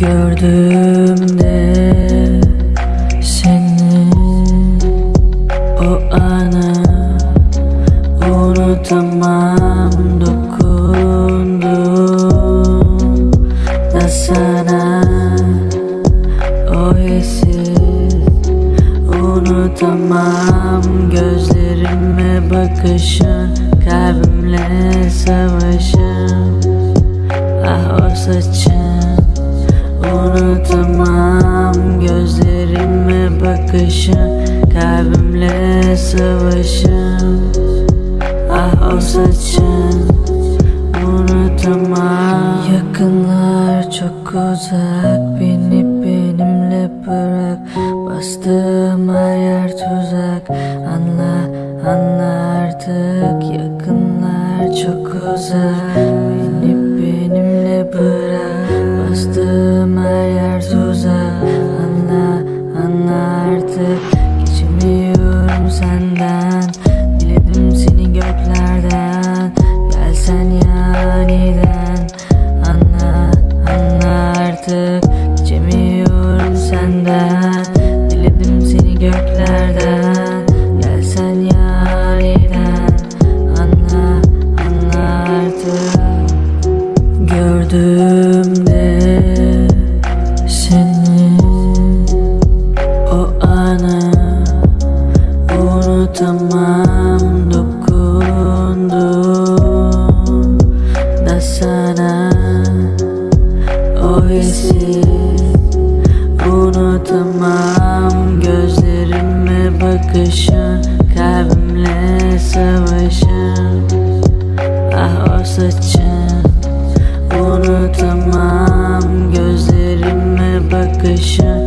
Gördüğümde seni o anı unutamam dokundum. Da sana o hissi unutamam. Gözlerime bakışın kalbimle savaşım ah o saçın Unutamam gözlerime bakışın Kalbimle savaşım Ah o saçın Unutamam. Yakınlar çok uzak Beni benimle bırak. Bastığım her yer tuzak. Anla anla artık Yakınlar çok uzak. Beni benimle bırak. Bastığım Diledim seni göklerden Gelsen yaniden Anla anla artık Gördüğümde seni. O anı unutamam dokundum. Da sana o hissi unutamam saçın. Unutamam gözlerime bakışın